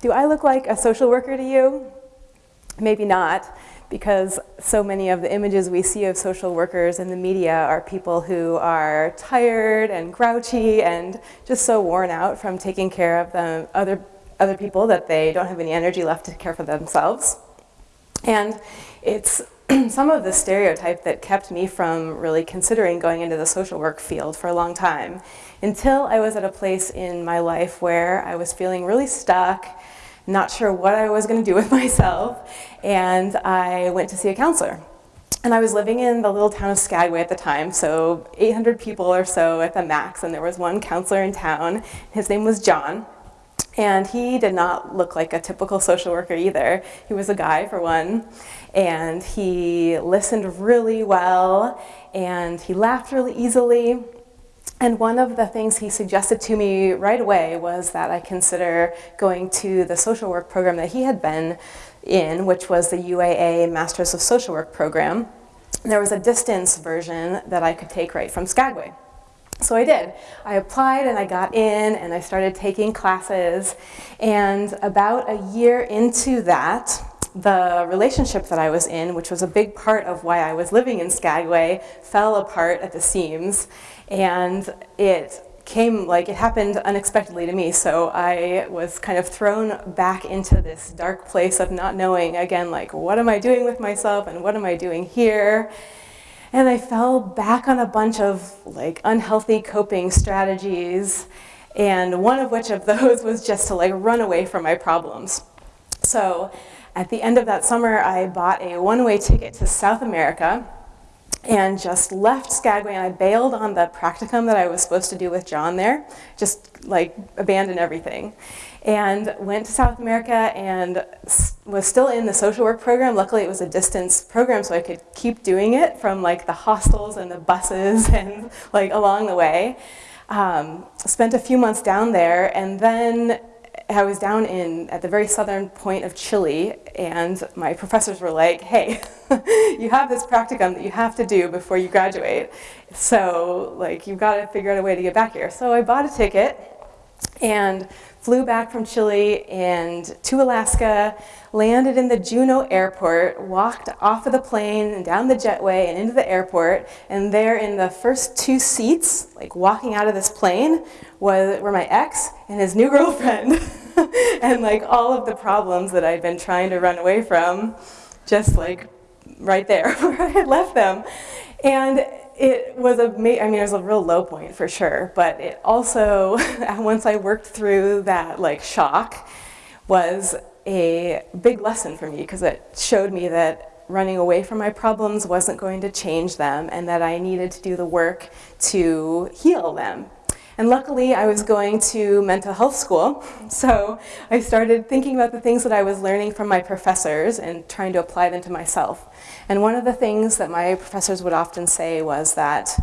Do I look like a social worker to you? Maybe not, because so many of the images we see of social workers in the media are people who are tired and grouchy and just so worn out from taking care of the other, other people that they don't have any energy left to care for themselves. And it's some of the stereotype that kept me from really considering going into the social work field for a long time until I was at a place in my life where I was feeling really stuck, not sure what I was going to do with myself, and I went to see a counselor. And I was living in the little town of Skagway at the time, so 800 people or so at the max, and there was one counselor in town. His name was John. And he did not look like a typical social worker either. He was a guy, for one, and he listened really well, and he laughed really easily. And one of the things he suggested to me right away was that I consider going to the social work program that he had been in, which was the UAA Masters of Social Work program. There was a distance version that I could take right from Skagway. So I did. I applied and I got in and I started taking classes. And about a year into that, the relationship that I was in, which was a big part of why I was living in Skagway, fell apart at the seams. And it came like it happened unexpectedly to me. So I was kind of thrown back into this dark place of not knowing again, like, what am I doing with myself and what am I doing here? And I fell back on a bunch of like unhealthy coping strategies. And one of which of those was just to like run away from my problems. So at the end of that summer, I bought a one-way ticket to South America and just left Skagway and I bailed on the practicum that I was supposed to do with John there, just like abandoned everything and went to South America and was still in the social work program. Luckily it was a distance program so I could keep doing it from like the hostels and the buses and like along the way. Um, spent a few months down there and then I was down in at the very southern point of Chile and my professors were like, hey, you have this practicum that you have to do before you graduate. So like you've got to figure out a way to get back here. So I bought a ticket and flew back from Chile and to Alaska, landed in the Juneau airport, walked off of the plane and down the jetway and into the airport, and there in the first two seats, like walking out of this plane, was, were my ex and his new girlfriend. and like all of the problems that I'd been trying to run away from, just like right there where I had left them. And it was a, I mean, it was a real low point for sure, but it also, once I worked through that like shock, was a big lesson for me because it showed me that running away from my problems wasn't going to change them and that I needed to do the work to heal them. And luckily I was going to mental health school, so I started thinking about the things that I was learning from my professors and trying to apply them to myself. And one of the things that my professors would often say was that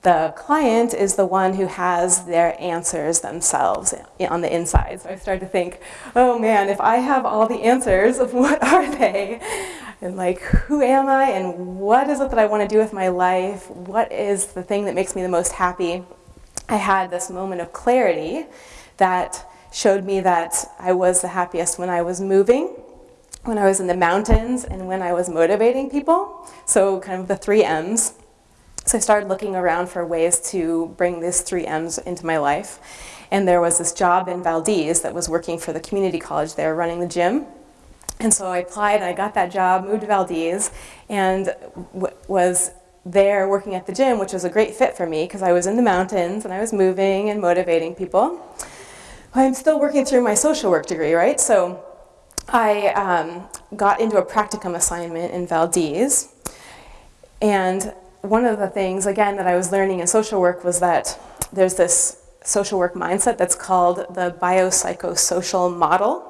the client is the one who has their answers themselves on the inside. So I started to think, oh man, if I have all the answers, what are they? And like, who am I and what is it that I want to do with my life? What is the thing that makes me the most happy? I had this moment of clarity that showed me that I was the happiest when I was moving when I was in the mountains and when I was motivating people. So kind of the three M's. So I started looking around for ways to bring these three M's into my life. And there was this job in Valdez that was working for the community college there running the gym. And so I applied and I got that job, moved to Valdez, and was there working at the gym, which was a great fit for me because I was in the mountains and I was moving and motivating people. I'm still working through my social work degree, right? So I um, got into a practicum assignment in Valdez. And one of the things, again, that I was learning in social work was that there's this social work mindset that's called the biopsychosocial model,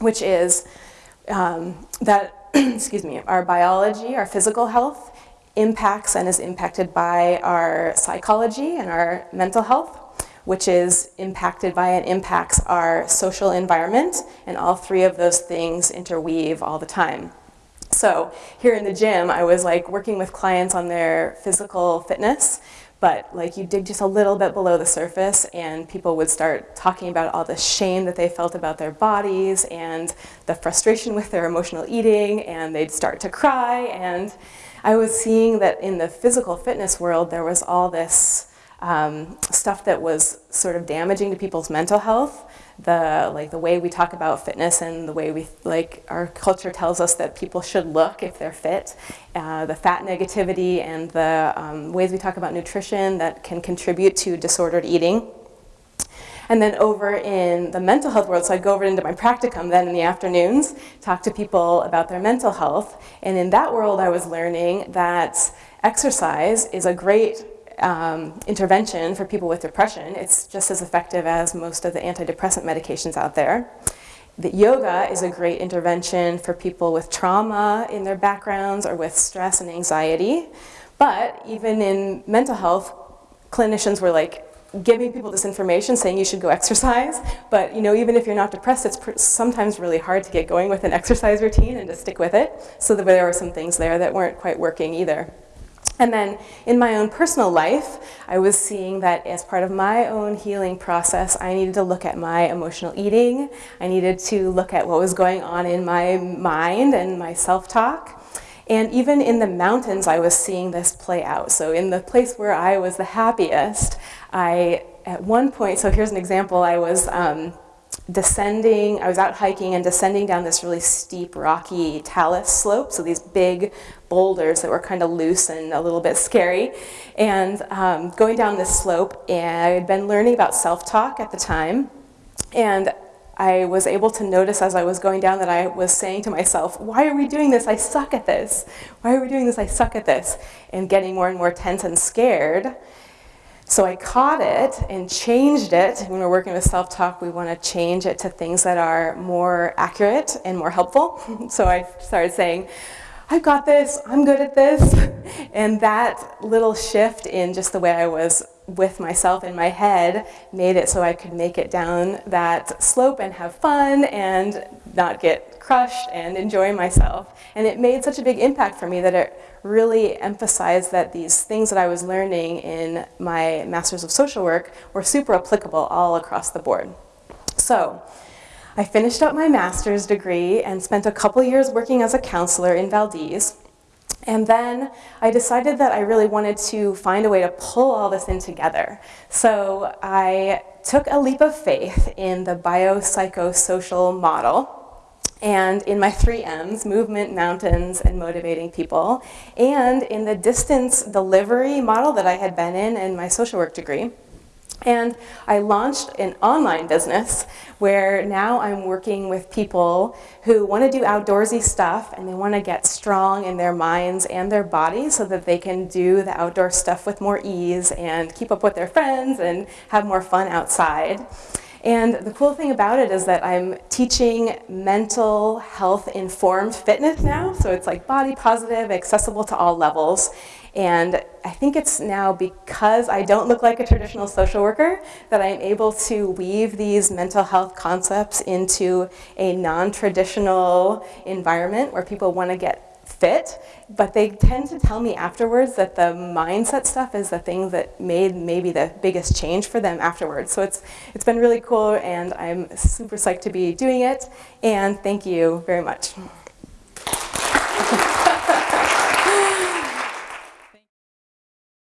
which is um, that, excuse me, our biology, our physical health impacts and is impacted by our psychology and our mental health which is impacted by and impacts our social environment, and all three of those things interweave all the time. So here in the gym, I was like working with clients on their physical fitness, but like you dig just a little bit below the surface and people would start talking about all the shame that they felt about their bodies and the frustration with their emotional eating and they'd start to cry and I was seeing that in the physical fitness world there was all this um, stuff that was sort of damaging to people's mental health the like the way we talk about fitness and the way we like our culture tells us that people should look if they're fit, uh, the fat negativity and the um, ways we talk about nutrition that can contribute to disordered eating. And then over in the mental health world, so I'd go over into my practicum then in the afternoons, talk to people about their mental health. And in that world, I was learning that exercise is a great um, intervention for people with depression. It's just as effective as most of the antidepressant medications out there. That yoga is a great intervention for people with trauma in their backgrounds or with stress and anxiety. But even in mental health, clinicians were like giving people this information saying you should go exercise. But you know, even if you're not depressed, it's sometimes really hard to get going with an exercise routine and to stick with it. So there were some things there that weren't quite working either. And then in my own personal life, I was seeing that as part of my own healing process, I needed to look at my emotional eating. I needed to look at what was going on in my mind and my self-talk. And even in the mountains, I was seeing this play out. So in the place where I was the happiest, I, at one point, so here's an example, I was um, descending, I was out hiking and descending down this really steep, rocky talus slope, so these big boulders that were kind of loose and a little bit scary. And um, going down this slope, and I had been learning about self-talk at the time, and I was able to notice as I was going down that I was saying to myself, why are we doing this? I suck at this. Why are we doing this? I suck at this. And getting more and more tense and scared. So I caught it and changed it. When we're working with self-talk, we want to change it to things that are more accurate and more helpful. so I started saying, I've got this, I'm good at this. And that little shift in just the way I was with myself in my head made it so I could make it down that slope and have fun and not get crushed and enjoy myself. And it made such a big impact for me that it really emphasized that these things that I was learning in my Masters of Social Work were super applicable all across the board. So I finished up my master's degree and spent a couple years working as a counselor in Valdez. And then I decided that I really wanted to find a way to pull all this in together. So I took a leap of faith in the biopsychosocial model and in my three M's, movement, mountains, and motivating people, and in the distance delivery model that I had been in in my social work degree. And I launched an online business where now I'm working with people who want to do outdoorsy stuff and they want to get strong in their minds and their bodies so that they can do the outdoor stuff with more ease and keep up with their friends and have more fun outside. And the cool thing about it is that I'm teaching mental health informed fitness now. So it's like body positive, accessible to all levels. And I think it's now because I don't look like a traditional social worker that I'm able to weave these mental health concepts into a non-traditional environment where people want to get fit, but they tend to tell me afterwards that the mindset stuff is the thing that made maybe the biggest change for them afterwards. So it's, it's been really cool and I'm super psyched to be doing it and thank you very much.